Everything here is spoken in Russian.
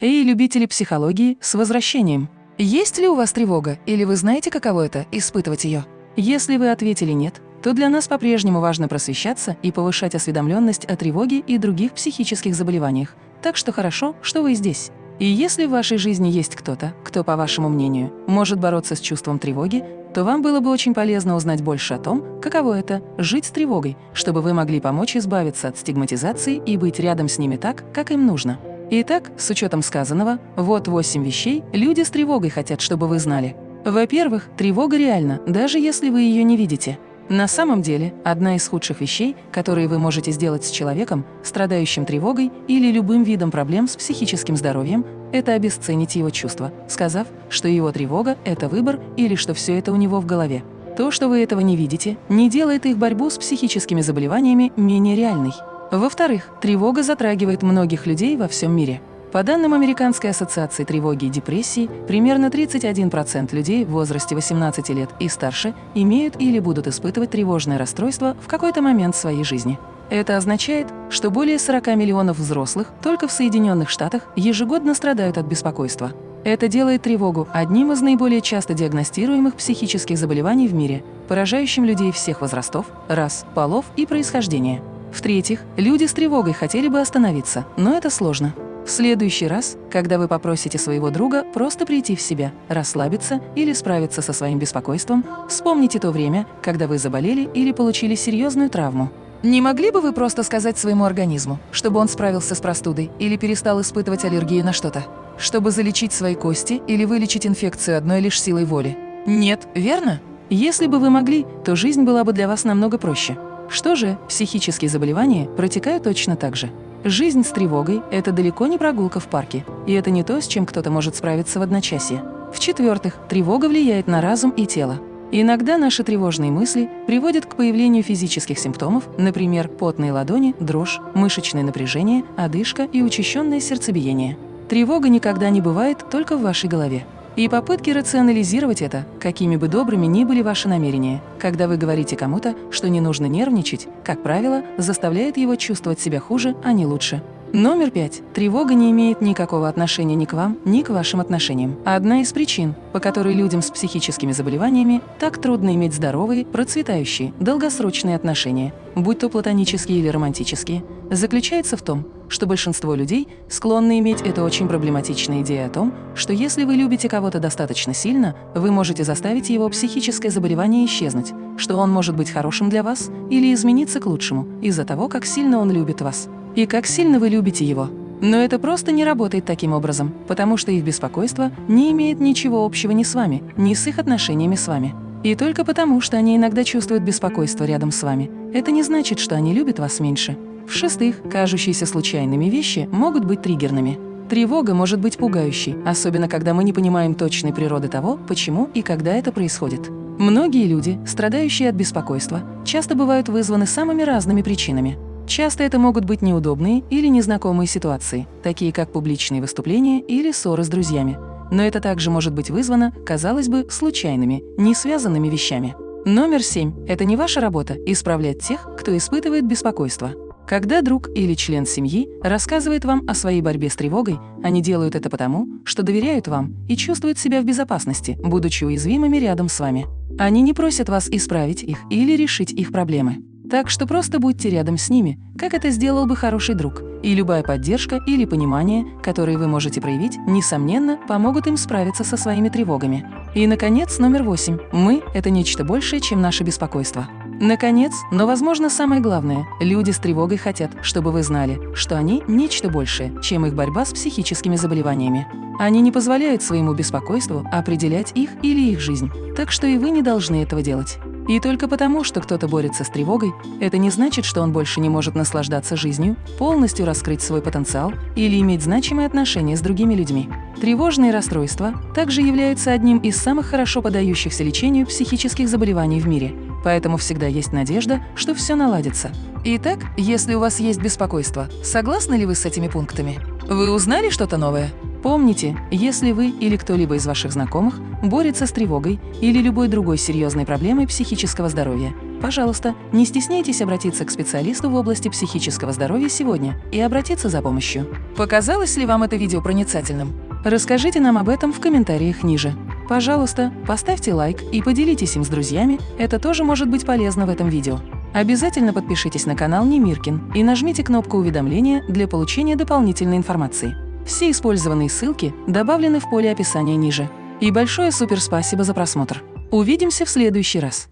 Эй, любители психологии, с возвращением! Есть ли у вас тревога, или вы знаете, каково это – испытывать ее? Если вы ответили «нет», то для нас по-прежнему важно просвещаться и повышать осведомленность о тревоге и других психических заболеваниях. Так что хорошо, что вы здесь. И если в вашей жизни есть кто-то, кто, по вашему мнению, может бороться с чувством тревоги, то вам было бы очень полезно узнать больше о том, каково это – жить с тревогой, чтобы вы могли помочь избавиться от стигматизации и быть рядом с ними так, как им нужно. Итак, с учетом сказанного, вот 8 вещей люди с тревогой хотят, чтобы вы знали. Во-первых, тревога реальна, даже если вы ее не видите. На самом деле, одна из худших вещей, которые вы можете сделать с человеком, страдающим тревогой или любым видом проблем с психическим здоровьем, это обесценить его чувства, сказав, что его тревога – это выбор или что все это у него в голове. То, что вы этого не видите, не делает их борьбу с психическими заболеваниями менее реальной. Во-вторых, тревога затрагивает многих людей во всем мире. По данным Американской ассоциации тревоги и депрессии, примерно 31% людей в возрасте 18 лет и старше имеют или будут испытывать тревожное расстройство в какой-то момент своей жизни. Это означает, что более 40 миллионов взрослых только в Соединенных Штатах ежегодно страдают от беспокойства. Это делает тревогу одним из наиболее часто диагностируемых психических заболеваний в мире, поражающим людей всех возрастов, рас, полов и происхождения. В-третьих, люди с тревогой хотели бы остановиться, но это сложно. В следующий раз, когда вы попросите своего друга просто прийти в себя, расслабиться или справиться со своим беспокойством, вспомните то время, когда вы заболели или получили серьезную травму. Не могли бы вы просто сказать своему организму, чтобы он справился с простудой или перестал испытывать аллергию на что-то? Чтобы залечить свои кости или вылечить инфекцию одной лишь силой воли? Нет, верно? Если бы вы могли, то жизнь была бы для вас намного проще. Что же, психические заболевания протекают точно так же. Жизнь с тревогой – это далеко не прогулка в парке, и это не то, с чем кто-то может справиться в одночасье. В-четвертых, тревога влияет на разум и тело. Иногда наши тревожные мысли приводят к появлению физических симптомов, например, потные ладони, дрожь, мышечное напряжение, одышка и учащенное сердцебиение. Тревога никогда не бывает только в вашей голове. И попытки рационализировать это, какими бы добрыми ни были ваши намерения, когда вы говорите кому-то, что не нужно нервничать, как правило, заставляет его чувствовать себя хуже, а не лучше. Номер пять. Тревога не имеет никакого отношения ни к вам, ни к вашим отношениям. Одна из причин, по которой людям с психическими заболеваниями так трудно иметь здоровые, процветающие, долгосрочные отношения, будь то платонические или романтические, заключается в том, что большинство людей склонны иметь эту очень проблематичную идею о том, что если вы любите кого-то достаточно сильно, вы можете заставить его психическое заболевание исчезнуть, что он может быть хорошим для вас или измениться к лучшему из-за того, как сильно он любит вас и как сильно вы любите его. Но это просто не работает таким образом, потому что их беспокойство не имеет ничего общего ни с вами, ни с их отношениями с вами. И только потому, что они иногда чувствуют беспокойство рядом с вами, это не значит, что они любят вас меньше. В-шестых, кажущиеся случайными вещи могут быть триггерными. Тревога может быть пугающей, особенно когда мы не понимаем точной природы того, почему и когда это происходит. Многие люди, страдающие от беспокойства, часто бывают вызваны самыми разными причинами. Часто это могут быть неудобные или незнакомые ситуации, такие как публичные выступления или ссоры с друзьями. Но это также может быть вызвано, казалось бы, случайными, не связанными вещами. Номер семь – это не ваша работа – исправлять тех, кто испытывает беспокойство. Когда друг или член семьи рассказывает вам о своей борьбе с тревогой, они делают это потому, что доверяют вам и чувствуют себя в безопасности, будучи уязвимыми рядом с вами. Они не просят вас исправить их или решить их проблемы. Так что просто будьте рядом с ними, как это сделал бы хороший друг. И любая поддержка или понимание, которые вы можете проявить, несомненно, помогут им справиться со своими тревогами. И, наконец, номер восемь. Мы – это нечто большее, чем наше беспокойство. Наконец, но, возможно, самое главное, люди с тревогой хотят, чтобы вы знали, что они – нечто большее, чем их борьба с психическими заболеваниями. Они не позволяют своему беспокойству определять их или их жизнь, так что и вы не должны этого делать. И только потому, что кто-то борется с тревогой, это не значит, что он больше не может наслаждаться жизнью, полностью раскрыть свой потенциал или иметь значимые отношения с другими людьми. Тревожные расстройства также являются одним из самых хорошо подающихся лечению психических заболеваний в мире, поэтому всегда есть надежда, что все наладится. Итак, если у вас есть беспокойство, согласны ли вы с этими пунктами? Вы узнали что-то новое? Помните, если вы или кто-либо из ваших знакомых борется с тревогой или любой другой серьезной проблемой психического здоровья, Пожалуйста, не стесняйтесь обратиться к специалисту в области психического здоровья сегодня и обратиться за помощью. Показалось ли вам это видео проницательным? Расскажите нам об этом в комментариях ниже. Пожалуйста, поставьте лайк и поделитесь им с друзьями, это тоже может быть полезно в этом видео. Обязательно подпишитесь на канал Немиркин и нажмите кнопку уведомления для получения дополнительной информации. Все использованные ссылки добавлены в поле описания ниже. И большое супер спасибо за просмотр. Увидимся в следующий раз.